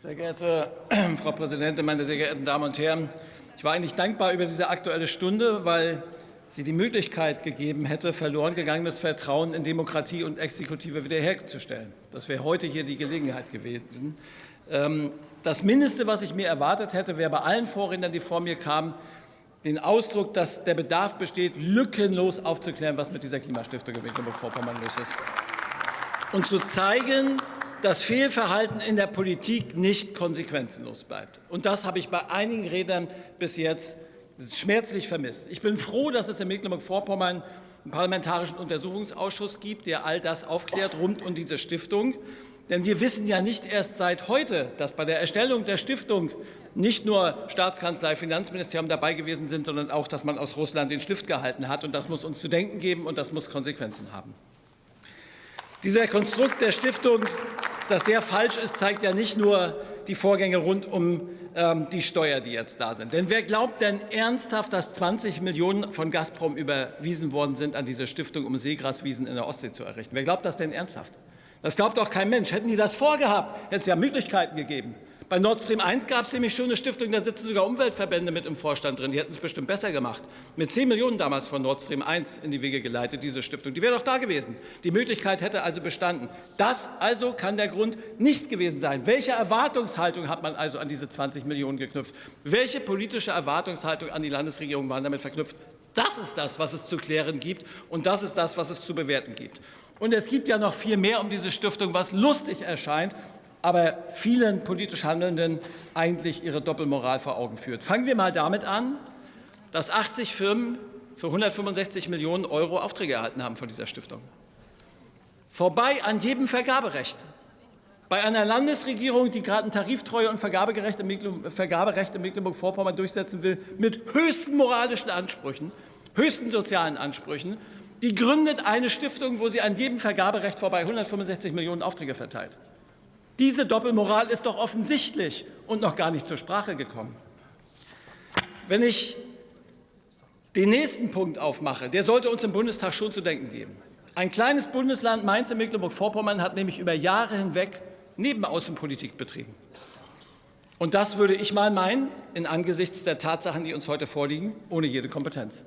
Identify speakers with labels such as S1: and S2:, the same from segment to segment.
S1: Sehr geehrte Frau Präsidentin, meine sehr geehrten Damen und Herren! Ich war eigentlich dankbar über diese Aktuelle Stunde, weil sie die Möglichkeit gegeben hätte, verloren gegangenes Vertrauen in Demokratie und Exekutive wiederherzustellen. Das wäre heute hier die Gelegenheit gewesen. Ähm, das Mindeste, was ich mir erwartet hätte, wäre bei allen Vorrednern, die vor mir kamen, den Ausdruck, dass der Bedarf besteht, lückenlos aufzuklären, was mit dieser Klimastiftung in Mecklenburg-Vorpommern los ist. Und zu zeigen, dass Fehlverhalten in der Politik nicht konsequenzenlos bleibt. Und das habe ich bei einigen Rednern bis jetzt schmerzlich vermisst. Ich bin froh, dass es in Mecklenburg-Vorpommern einen parlamentarischen Untersuchungsausschuss gibt, der all das aufklärt rund um diese Stiftung. Denn wir wissen ja nicht erst seit heute, dass bei der Erstellung der Stiftung nicht nur Staatskanzlei, Finanzministerium dabei gewesen sind, sondern auch, dass man aus Russland den Stift gehalten hat. Und das muss uns zu denken geben, und das muss Konsequenzen haben. Dieser Konstrukt der Stiftung dass der falsch ist, zeigt ja nicht nur die Vorgänge rund um ähm, die Steuer, die jetzt da sind. Denn wer glaubt denn ernsthaft, dass 20 Millionen von Gazprom überwiesen worden sind an diese Stiftung, um Seegraswiesen in der Ostsee zu errichten? Wer glaubt das denn ernsthaft? Das glaubt doch kein Mensch. Hätten die das vorgehabt, hätte es ja Möglichkeiten gegeben. Bei Nord Stream 1 gab es nämlich schon eine Stiftung, da sitzen sogar Umweltverbände mit im Vorstand drin. Die hätten es bestimmt besser gemacht. Mit 10 Millionen damals von Nord Stream 1 in die Wege geleitet, diese Stiftung. Die wäre doch da gewesen. Die Möglichkeit hätte also bestanden. Das also kann der Grund nicht gewesen sein. Welche Erwartungshaltung hat man also an diese 20 Millionen geknüpft? Welche politische Erwartungshaltung an die Landesregierung waren damit verknüpft? Das ist das, was es zu klären gibt, und das ist das, was es zu bewerten gibt. Und es gibt ja noch viel mehr um diese Stiftung, was lustig erscheint, aber vielen politisch Handelnden eigentlich ihre Doppelmoral vor Augen führt. Fangen wir mal damit an, dass 80 Firmen für 165 Millionen Euro Aufträge erhalten haben von dieser Stiftung. Vorbei an jedem Vergaberecht. Bei einer Landesregierung, die gerade ein Tariftreue und Vergaberecht in Mecklenburg-Vorpommern durchsetzen will, mit höchsten moralischen Ansprüchen, höchsten sozialen Ansprüchen, die gründet eine Stiftung, wo sie an jedem Vergaberecht vorbei 165 Millionen Aufträge verteilt. Diese Doppelmoral ist doch offensichtlich und noch gar nicht zur Sprache gekommen. Wenn ich den nächsten Punkt aufmache, der sollte uns im Bundestag schon zu denken geben. Ein kleines Bundesland, Mainz in Mecklenburg-Vorpommern, hat nämlich über Jahre hinweg Nebenaußenpolitik betrieben. Und das würde ich mal meinen, in angesichts der Tatsachen, die uns heute vorliegen, ohne jede Kompetenz.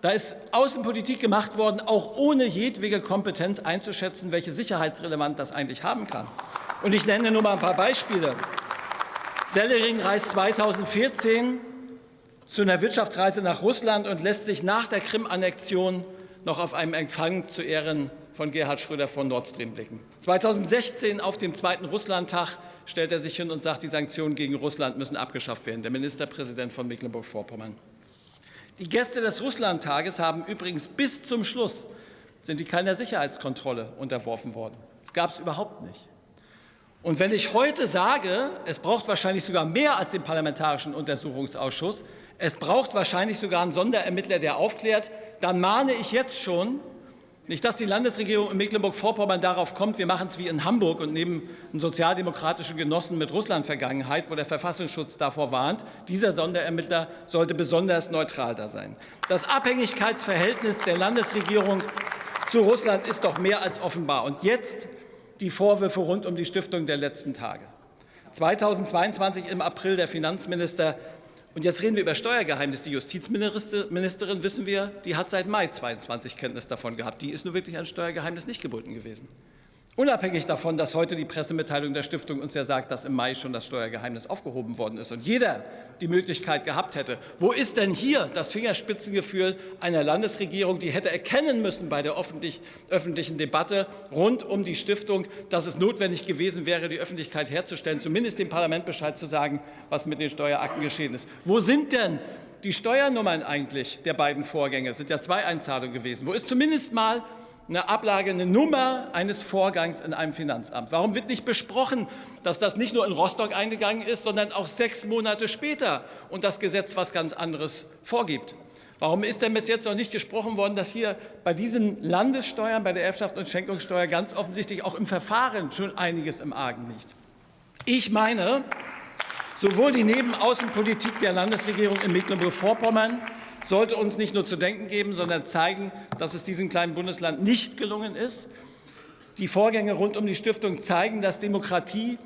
S1: Da ist Außenpolitik gemacht worden, auch ohne jedwege Kompetenz einzuschätzen, welche Sicherheitsrelevanz das eigentlich haben kann. Und ich nenne nur mal ein paar Beispiele. Sellering reist 2014 zu einer Wirtschaftsreise nach Russland und lässt sich nach der Krim-Annexion noch auf einem Empfang zu Ehren von Gerhard Schröder von Nord Stream blicken. 2016 auf dem zweiten Russlandtag stellt er sich hin und sagt, die Sanktionen gegen Russland müssen abgeschafft werden, der Ministerpräsident von Mecklenburg-Vorpommern. Die Gäste des Russlandtages haben übrigens bis zum Schluss sind die keiner Sicherheitskontrolle unterworfen worden. Das gab es überhaupt nicht. Und wenn ich heute sage, es braucht wahrscheinlich sogar mehr als den Parlamentarischen Untersuchungsausschuss, es braucht wahrscheinlich sogar einen Sonderermittler, der aufklärt, dann mahne ich jetzt schon, nicht, dass die Landesregierung in Mecklenburg-Vorpommern darauf kommt, wir machen es wie in Hamburg und nehmen einen sozialdemokratischen Genossen mit Russland-Vergangenheit, wo der Verfassungsschutz davor warnt. Dieser Sonderermittler sollte besonders neutral da sein. Das Abhängigkeitsverhältnis der Landesregierung zu Russland ist doch mehr als offenbar. Und jetzt die Vorwürfe rund um die Stiftung der letzten Tage. 2022 im April der Finanzminister und jetzt reden wir über Steuergeheimnis. Die Justizministerin, wissen wir, die hat seit Mai 22 Kenntnis davon gehabt. Die ist nur wirklich an Steuergeheimnis nicht gebunden gewesen. Unabhängig davon, dass heute die Pressemitteilung der Stiftung uns ja sagt, dass im Mai schon das Steuergeheimnis aufgehoben worden ist und jeder die Möglichkeit gehabt hätte. Wo ist denn hier das Fingerspitzengefühl einer Landesregierung, die hätte erkennen müssen bei der öffentlich, öffentlichen Debatte rund um die Stiftung, dass es notwendig gewesen wäre, die Öffentlichkeit herzustellen, zumindest dem Parlament Bescheid zu sagen, was mit den Steuerakten geschehen ist. Wo sind denn die Steuernummern eigentlich der beiden Vorgänge? Es sind ja zwei Einzahlungen gewesen. Wo ist zumindest mal eine Ablage, eine Nummer eines Vorgangs in einem Finanzamt? Warum wird nicht besprochen, dass das nicht nur in Rostock eingegangen ist, sondern auch sechs Monate später und das Gesetz was ganz anderes vorgibt? Warum ist denn bis jetzt noch nicht gesprochen worden, dass hier bei diesen Landessteuern, bei der Erbschaft und Schenkungssteuer ganz offensichtlich auch im Verfahren schon einiges im Argen liegt? Ich meine, sowohl die Nebenaußenpolitik der Landesregierung in Mecklenburg-Vorpommern sollte uns nicht nur zu denken geben, sondern zeigen, dass es diesem kleinen Bundesland nicht gelungen ist. Die Vorgänge rund um die Stiftung zeigen, dass Demokratie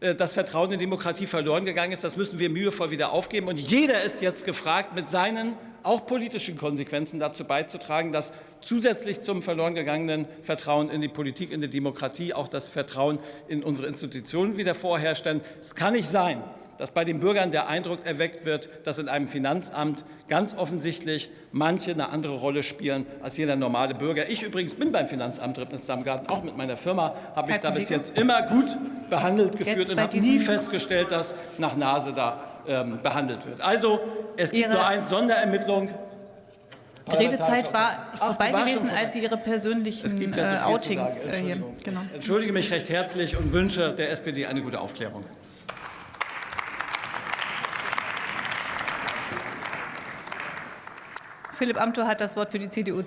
S1: äh, das Vertrauen in Demokratie verloren gegangen ist. Das müssen wir mühevoll wieder aufgeben. Und jeder ist jetzt gefragt, mit seinen auch politischen Konsequenzen dazu beizutragen, dass zusätzlich zum verloren gegangenen Vertrauen in die Politik, in die Demokratie auch das Vertrauen in unsere Institutionen wieder vorherrscht. Denn es kann nicht sein, dass bei den Bürgern der Eindruck erweckt wird, dass in einem Finanzamt ganz offensichtlich manche eine andere Rolle spielen als jeder normale Bürger. Ich übrigens bin beim Finanzamt Rippens-Samgarten, auch mit meiner Firma habe ich da bis jetzt immer gut behandelt geführt und habe nie festgestellt, dass nach Nase da ähm, behandelt wird. Also es gibt
S2: Ihre
S1: nur eine Sonderermittlung.
S2: Die Redezeit war vorbei
S1: war
S2: gewesen,
S1: vorbei.
S2: als Sie Ihre
S1: Es
S2: persönlichen
S1: gibt ja so
S2: äh, Outings äh, hier. Genau.
S1: Entschuldige mich recht herzlich und wünsche der SPD eine gute Aufklärung.
S2: Philipp Amthor hat das Wort für die CDU.